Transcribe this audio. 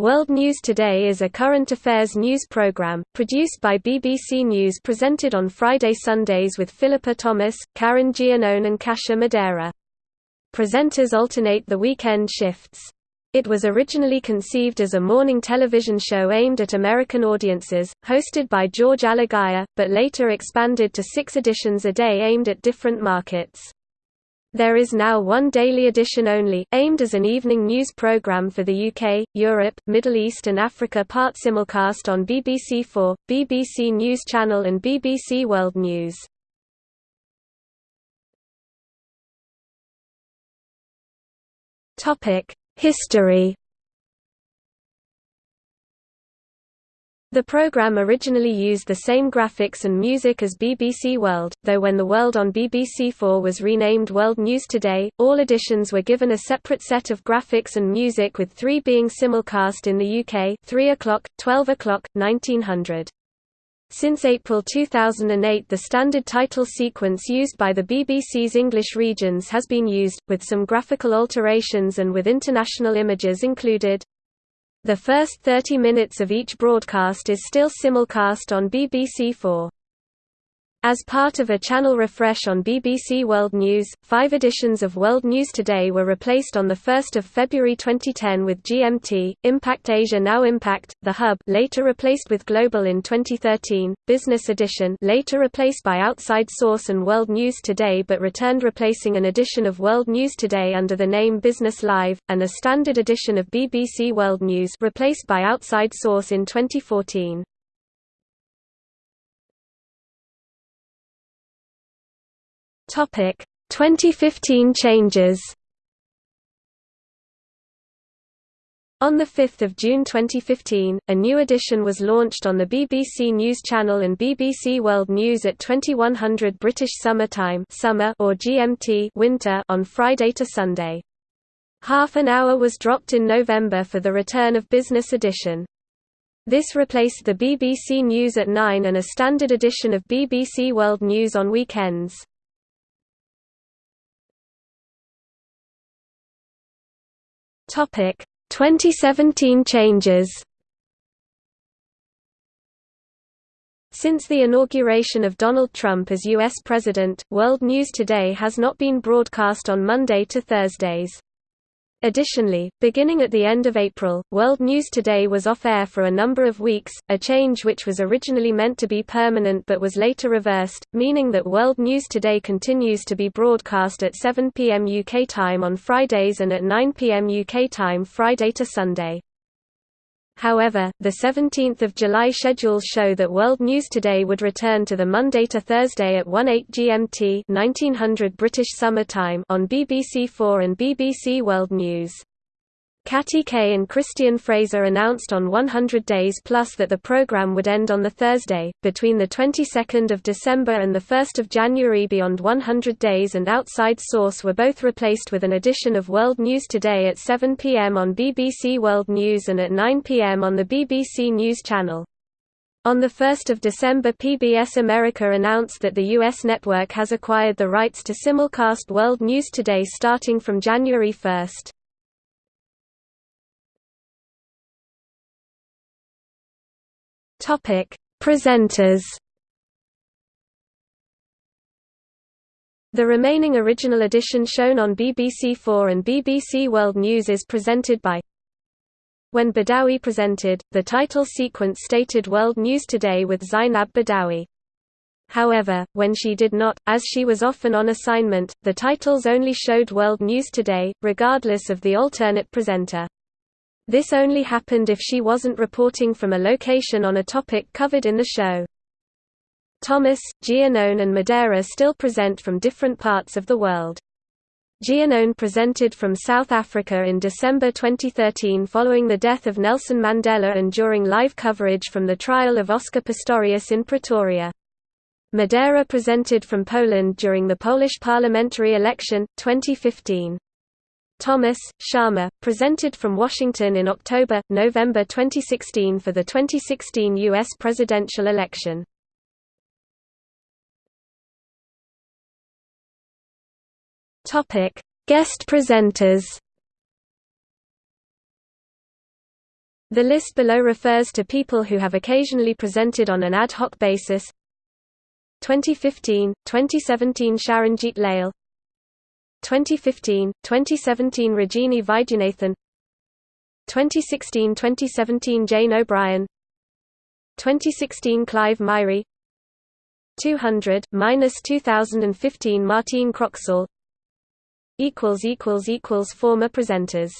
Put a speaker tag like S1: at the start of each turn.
S1: World News Today is a current affairs news program, produced by BBC News presented on Friday Sundays with Philippa Thomas, Karin Giannone and Kasia Madera. Presenters alternate the weekend shifts. It was originally conceived as a morning television show aimed at American audiences, hosted by George Alagiah, but later expanded to six editions a day aimed at different markets. There is now one daily edition only, aimed as an evening news programme for the UK, Europe, Middle East and Africa part simulcast on BBC4, BBC News Channel and BBC World News. History The program originally used the same graphics and music as BBC World, though when The World on BBC4 was renamed World News Today, all editions were given a separate set of graphics and music with three being simulcast in the UK 3 o'clock, 12 o'clock, 1900. Since April 2008 the standard title sequence used by the BBC's English regions has been used, with some graphical alterations and with international images included. The first 30 minutes of each broadcast is still simulcast on BBC4. As part of a channel refresh on BBC World News, five editions of World News Today were replaced on 1 February 2010 with GMT, Impact Asia Now Impact, The Hub later replaced with Global in 2013, Business Edition later replaced by Outside Source and World News Today but returned replacing an edition of World News Today under the name Business Live, and a standard edition of BBC World News replaced by Outside Source in 2014. Topic 2015 changes. On 5 June 2015, a new edition was launched on the BBC News Channel and BBC World News at 2100 British Summer Time summer or GMT winter on Friday to Sunday. Half an hour was dropped in November for the return of Business Edition. This replaced the BBC News at 9 and a standard edition of BBC World News on weekends. Topic 2017 changes. Since the inauguration of Donald Trump as U.S. President, World News Today has not been broadcast on Monday to Thursdays. Additionally, beginning at the end of April, World News Today was off-air for a number of weeks, a change which was originally meant to be permanent but was later reversed, meaning that World News Today continues to be broadcast at 7 p.m. UK time on Fridays and at 9 p.m. UK time Friday to Sunday. However, the 17th of July schedules show that World News Today would return to the Monday to Thursday at 1:08 GMT 1900 British Summer Time on BBC4 and BBC World News. Katty Kay and Christian Fraser announced on 100 Days Plus that the program would end on the Thursday, between the 22nd of December and the 1st of January Beyond 100 Days and Outside Source were both replaced with an edition of World News Today at 7 pm on BBC World News and at 9 pm on the BBC News Channel. On 1 December PBS America announced that the U.S. network has acquired the rights to simulcast World News Today starting from January 1. Topic: Presenters. The remaining original edition shown on BBC4 and BBC World News is presented by When Badawi presented, the title sequence stated World News Today with Zeinab Badawi. However, when she did not, as she was often on assignment, the titles only showed World News Today, regardless of the alternate presenter. This only happened if she wasn't reporting from a location on a topic covered in the show. Thomas, Giannone and Madera still present from different parts of the world. Giannone presented from South Africa in December 2013 following the death of Nelson Mandela and during live coverage from the trial of Oscar Pistorius in Pretoria. Madera presented from Poland during the Polish parliamentary election, 2015. Thomas, Sharma, presented from Washington in October, November 2016 for the 2016 U.S. presidential election. Guest presenters. The list below refers to people who have occasionally presented on an ad hoc basis 2015, 2017 Sharanjit Lal 2015, 2017 Rajini Vaidyanathan 2016–2017 Jane O'Brien 2016 Clive Myrie 200 2015 Martine Croxall equals equals equals former presenters